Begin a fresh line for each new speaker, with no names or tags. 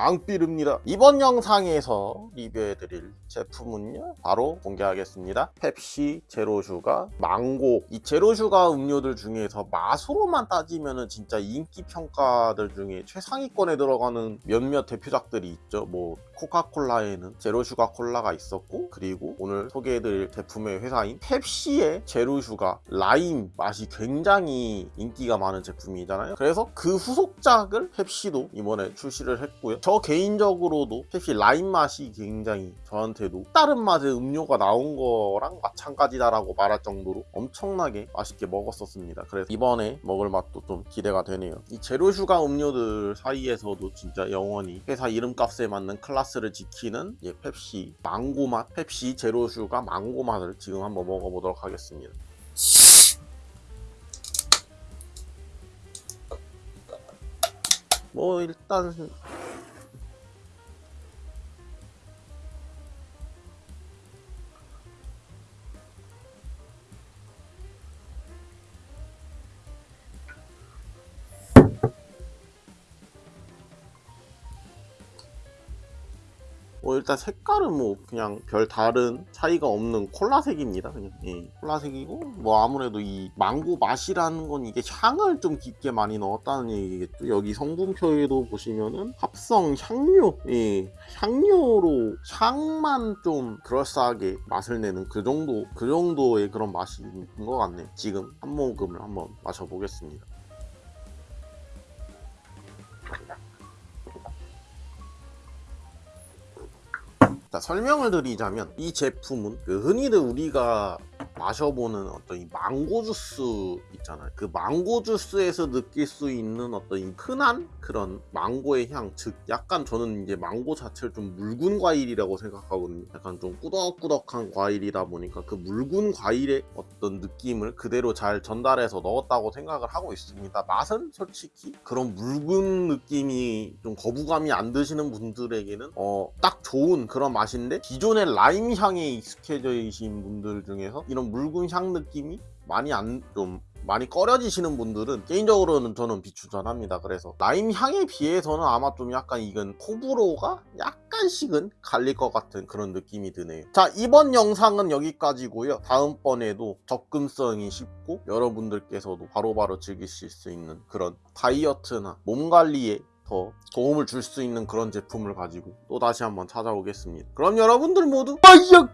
앙삐릅니다. 이번 영상에서 리뷰해드릴 제품은요 바로 공개하겠습니다. 펩시 zero sugar 망고. 이 zero sugar 음료들 중에서 맛으로만 따지면은 진짜 인기 평가들 중에 최상위권에 들어가는 몇몇 대표작들이 있죠. 뭐 코카콜라에는 zero sugar 콜라가 있었고 그리고 오늘 소개해드릴 제품의 회사인 펩시의 zero sugar 라임 맛이 굉장히 인기가 많은 제품이잖아요. 그래서 그 후속작을 펩시도 이번에 출시를 했고요 저 개인적으로도 펩시 라임 맛이 굉장히 저한테도 다른 맛의 음료가 나온 거랑 마찬가지다라고 말할 정도로 엄청나게 맛있게 먹었었습니다. 그래서 이번에 먹을 맛도 좀 기대가 되네요. 이 zero sugar 음료들 사이에서도 진짜 영원히 회사 이름값에 맞는 클래스를 지키는 이 펩시 망고 맛 펩시 zero sugar 망고 맛을 지금 한번 먹어보도록 하겠습니다. 뭐 일단 뭐 일단 색깔은 뭐 그냥 별 다른 차이가 없는 콜라색입니다 그냥. 예, 콜라색이고 뭐 아무래도 이 망고 맛이라는 건 이게 향을 좀 깊게 많이 넣었다는 얘기겠죠. 여기 성분표에도 보시면은 합성 향료 예, 향료로 향만 좀 그럴싸하게 맛을 내는 그 정도 그 정도의 그런 맛이 있는 것 같네요. 지금 한 모금을 한번 마셔보겠습니다 자, 설명을 드리자면 이 제품은 그 흔히들 우리가 마셔보는 어떤 이 망고 주스 있잖아요. 그 망고 주스에서 느낄 수 있는 어떤 이 흔한 그런 망고의 향, 즉 약간 저는 이제 망고 자체를 좀 묽은 과일이라고 생각하거든요. 약간 좀 꾸덕꾸덕한 과일이다 보니까 그 묽은 과일의 어떤 느낌을 그대로 잘 전달해서 넣었다고 생각을 하고 있습니다. 맛은 솔직히 그런 묽은 느낌이 좀 거부감이 안 드시는 분들에게는 어, 딱 좋은 그런 맛인데 기존의 라임 향에 익숙해져 계신 분들 중에서 이런 묽은 향 느낌이 많이 안 좀 많이 꺼려지시는 분들은 개인적으로는 저는 비추천합니다. 그래서 라임 향에 비해서는 아마 좀 약간 이건 호불호가 약간씩은 갈릴 것 같은 그런 느낌이 드네요. 자 이번 영상은 여기까지고요. 다음번에도 접근성이 쉽고 여러분들께서도 바로바로 즐기실 수 있는 그런 다이어트나 몸 관리에 더 도움을 줄 수 있는 그런 제품을 가지고 또 다시 한번 찾아오겠습니다. 그럼 여러분들 모두 빠이역